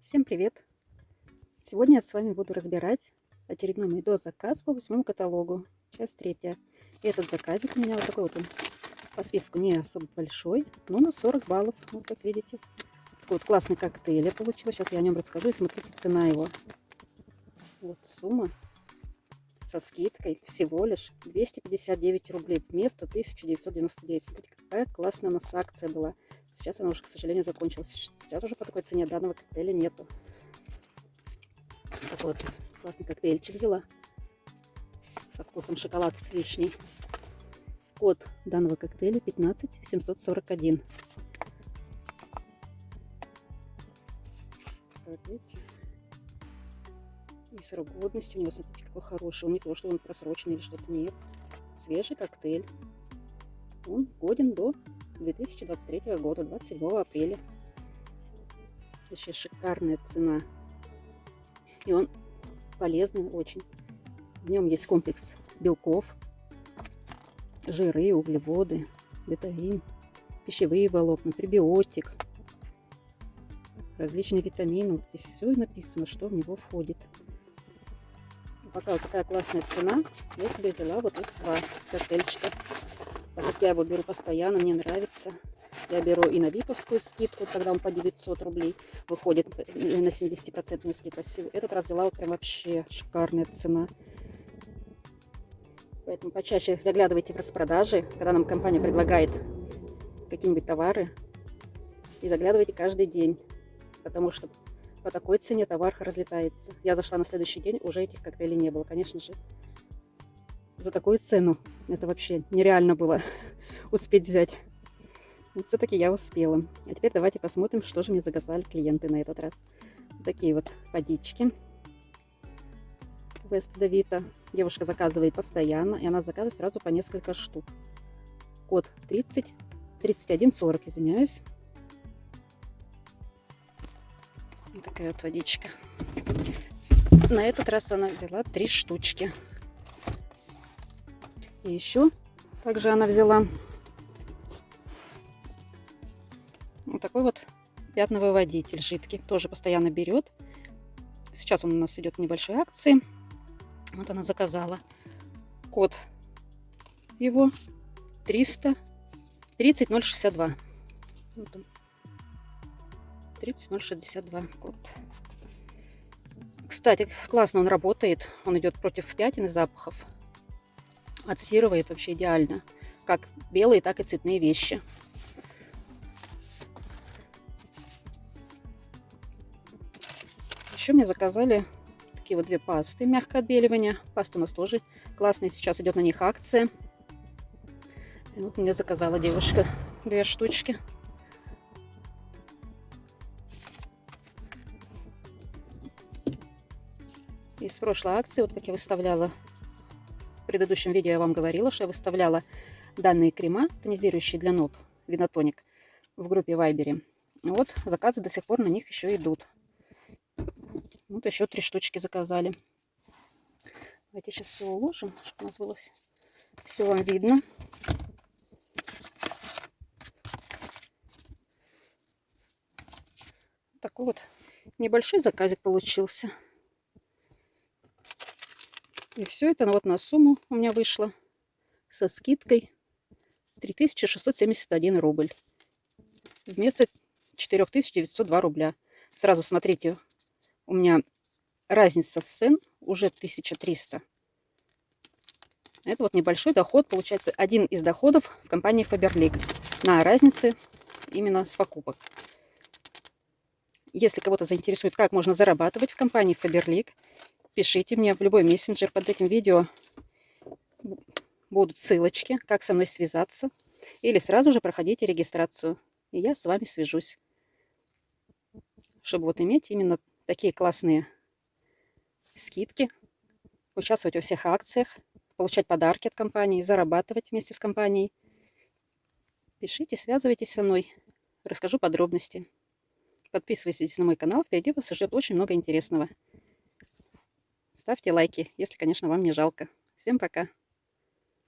Всем привет! Сегодня я с вами буду разбирать очередной мой дозаказ по восьмому каталогу, часть третья. Этот заказик у меня вот такой вот он по списку не особо большой, но на 40 баллов, вот как видите. Такой вот классный коктейль я получила, сейчас я о нем расскажу и смотрите цена его. Вот сумма со скидкой всего лишь 259 рублей вместо 1999. Смотрите, какая классная у нас акция была. Сейчас она уже, к сожалению, закончилась. Сейчас уже по такой цене данного коктейля нету. Такой вот классный коктейльчик взяла. Со вкусом шоколад с вишней. Код данного коктейля 15741. И срок годности у него, смотрите, какой хороший. Он не то, что он просроченный или что-то. Нет. Свежий коктейль. Он годен до 2023 года, 27 апреля. Вообще шикарная цена. И он полезный очень. В нем есть комплекс белков, жиры, углеводы, бетаин, пищевые волокна, пребиотик, различные витамины. Вот здесь все написано, что в него входит. Пока вот такая классная цена, я себе взяла вот их два коктейльчика. Я его беру постоянно, мне нравится. Я беру и на виповскую скидку, когда он по 900 рублей выходит на 70% скидку. Этот раз взяла вот прям вообще шикарная цена. Поэтому почаще заглядывайте в распродажи, когда нам компания предлагает какие-нибудь товары. И заглядывайте каждый день, потому что по такой цене товар разлетается. Я зашла на следующий день, уже этих коктейлей не было. Конечно же, за такую цену. Это вообще нереально было успеть взять. Все-таки я успела. А теперь давайте посмотрим, что же мне заказали клиенты на этот раз. Такие вот водички. Вест Давита. Девушка заказывает постоянно, и она заказывает сразу по несколько штук. Код 30, 31, 40, извиняюсь. Вот такая вот водичка. На этот раз она взяла три штучки. И еще также она взяла вот такой вот пятновыводитель жидкий. Тоже постоянно берет. Сейчас он у нас идет в небольшой акции. Вот она заказала. Код его 300 30062. Вот он. 30062 код. Кстати, классно он работает. Он идет против пятен и запахов отстирывает вообще идеально. Как белые, так и цветные вещи. Еще мне заказали такие вот две пасты мягкое отбеливание. Паста у нас тоже классная. Сейчас идет на них акция. И вот мне заказала девушка две штучки. Из прошлой акции, вот как я выставляла предыдущем видео я вам говорила, что я выставляла данные крема, тонизирующие для ног, винотоник, в группе Вайбере. Вот заказы до сих пор на них еще идут. Вот еще три штучки заказали. Давайте сейчас все уложим, чтобы у нас было все, все вам видно. Такой вот небольшой заказик получился. И все это вот на сумму у меня вышло со скидкой 3671 рубль. Вместо 4902 рубля. Сразу смотрите, у меня разница сцен уже 1300. Это вот небольшой доход, получается один из доходов в компании Faberlic на разнице именно с покупок. Если кого-то заинтересует, как можно зарабатывать в компании Faberlic, пишите мне в любой мессенджер под этим видео. Будут ссылочки, как со мной связаться. Или сразу же проходите регистрацию. И я с вами свяжусь. Чтобы вот иметь именно такие классные скидки. Участвовать во всех акциях. Получать подарки от компании. Зарабатывать вместе с компанией. Пишите, связывайтесь со мной. Расскажу подробности. Подписывайтесь на мой канал. Впереди вас ждет очень много интересного. Ставьте лайки, если, конечно, вам не жалко. Всем пока!